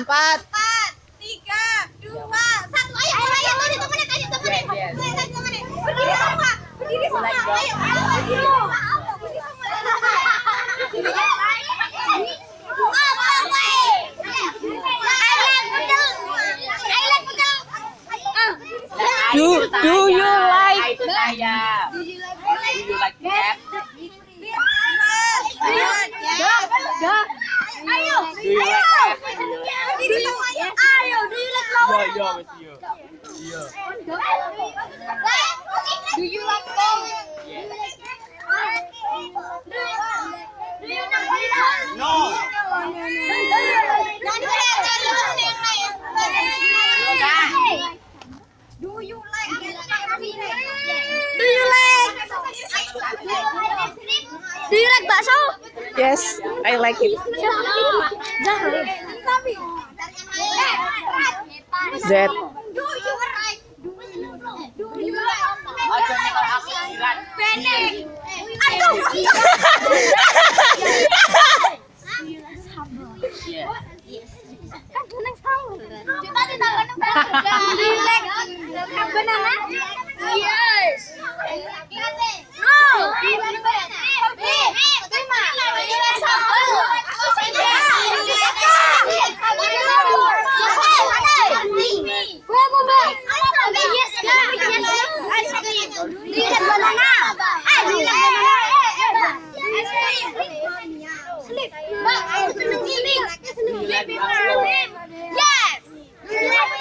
Empat. Tiga, dua, satu. Ayo, ayo, ayo, temenin, ayo, temenin. Ayo, temenin. Berdiri semua, berdiri semua. Ayo, ayo, berdiri semua. Berdiri semua. Do do you like Itu saya. Do you like cat? Ayo, Do you like cat? berdiri semua. Ayo, do you like Do you like? No. Do you like Do you like Do you like bakso? Yes, I like it. Z. Do you like Do you like Ojo nyekel aku jilat. Pendek. Aduh. Yes. Kan gunung tahu. Kita di tangan Do you like banana? Yes. No. Terima. Do you like sambal? Yes. Ice cream. Do you like banana? Ah, do you like banana? Ice cream. Slip. Mbak, aku seneng slip. Slip Yes. Do you like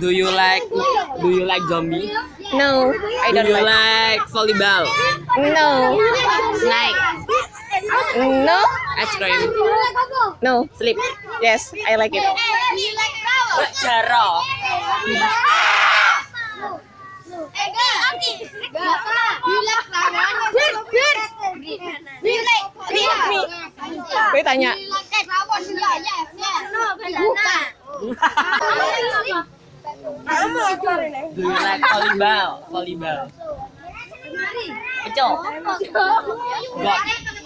Do you like Do you like zombie? No, I Do don't you like. like volleyball? No, Snake? no, Ice cream? no. Sleep. Yes, I like it. Do you like flower? Jaro. Ega, Aki. Do you like flower? Bir, bir. Do you like green? Gue tanya. Do banana. Do you like volleyball? Volleyball. Kecil. God.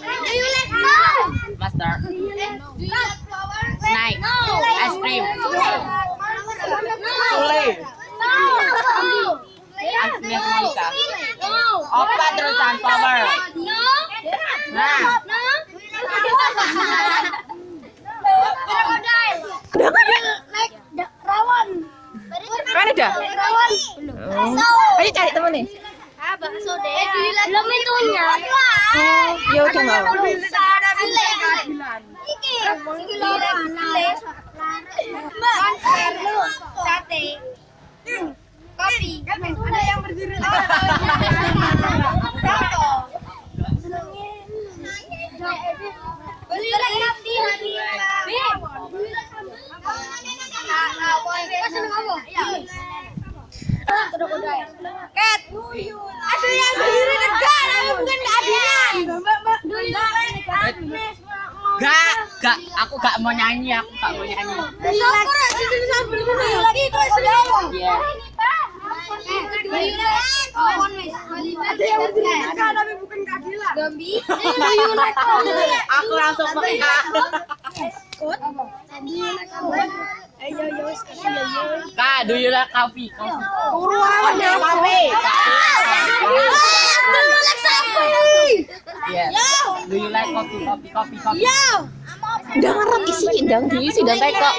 Do you like flower? Master. Do you like flower? Snake. No. Ice cream. Sule. No. Agnes Monica. No. Apa terusan flower? No. Nah. Ayo cari temen nih. Bakso deh. Belum itunya. Oh, ya udah nggak Yang bukan keadilan. Gak, gak. Aku gak mau nyanyi. Aku gak mau nyanyi. Ya, sini lagi terus Aku langsung peka. Kak, do you like coffee? Coffee. Uruan ya, Mami. Do you like sapi? Yes. Do you like coffee? Coffee, coffee, coffee. Yo. Udah ngarep isi, ndang diisi dan teh kok.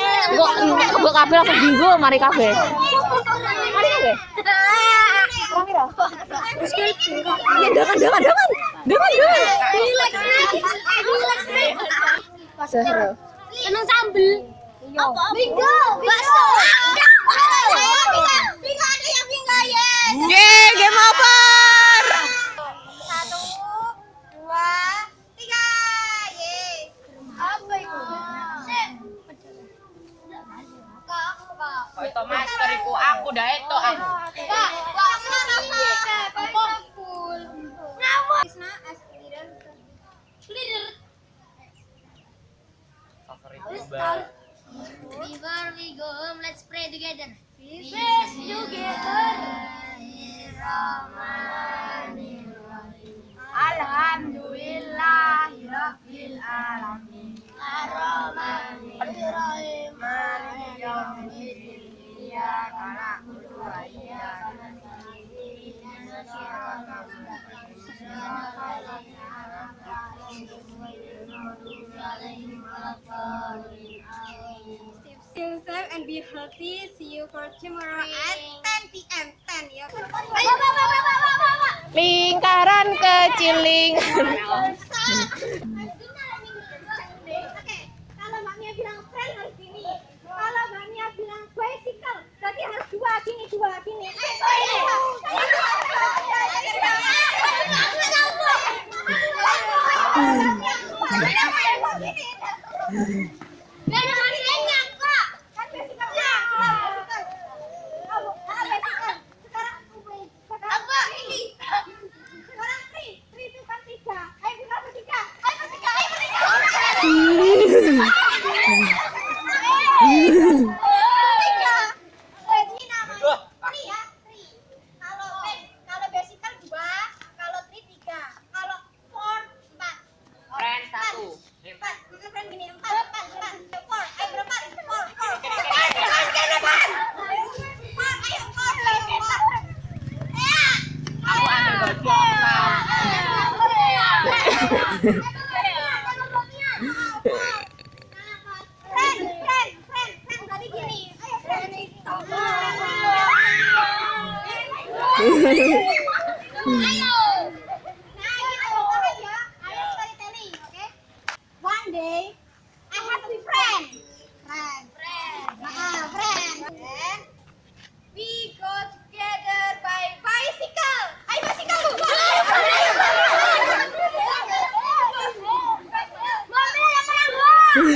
Kok kabeh langsung bingo mari kabeh. Mari kabeh. Ra? Iya, jangan, jangan, jangan. Jangan, jangan. Do you like snake? Do you like snake? Seru. Seneng sambel. Apa? Bingo. Bakso. Bingo ada yang bingo ya. Yeay, game over. Satu, dua, tiga. Yeay. Apa itu? Kok itu master iku aku dah itu aku. Kak, kak, mana kak? Kak, full. Ngapa? Isna, as leader. Leader. Favorit Mbak. Before we go home, let's pray together. We pray together. Alhamdulillahirabbil alamin. Ar-Rahmanir-Rahim. Maliki yaumiddin. Iyyaka na'budu wa iyyaka nasta'in. Ihdinas siratal mustaqim. Siratal ladzina an'amta 'alaihim ghairil maghdubi 'alaihim waladdallin. Safe and be healthy. See you for tomorrow at 10 p.m. 10 ya. Lingkaran kecil ling. Oke, kalau Mbak Mia bilang friend harus gini. Kalau Mbak Mia bilang bicycle, berarti harus dua gini, dua gini. Eh, ini. Biar dengan lainnya, Kak. Kan bicycle-nya. Sekarang apa ini? Sekarang tri, tri itu kan tiga. Ayo kita bertiga. Ayo bertiga, ayo bertiga. Bertiga. Jadi namanya tri ya, tri. Kalau ben- kalau bicycle dua, kalau tri tiga, kalau four empat. Friend satu. Empat, maka friend gini empat, empat, empat. Four, ayo berempat. Four, four, four. Jangan, jangan, depan. Four, ayo four, four. Ya. Aku ambil baju Friend, friend, friend, friend, tadi gini. Ayo, friend. Ayo. Nah, kita mulai ya. Ayo storytelling, oke? One day, I have to be friend. Friend. Friend. Ah, friend. Then, we go together by bicycle. Ayo bicycle. Orang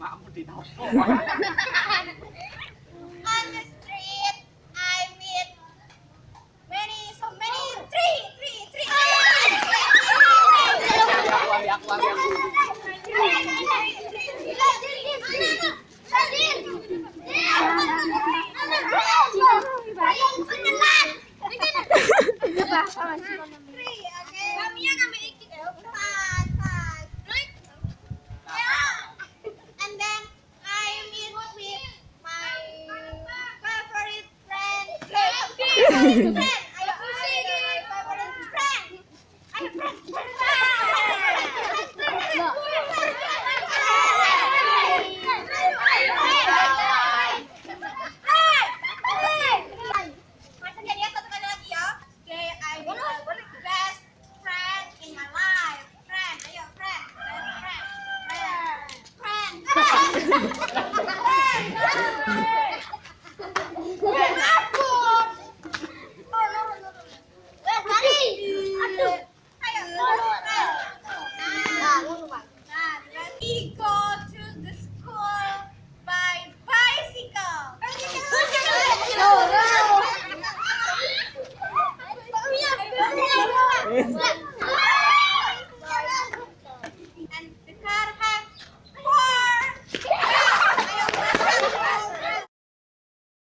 makmu di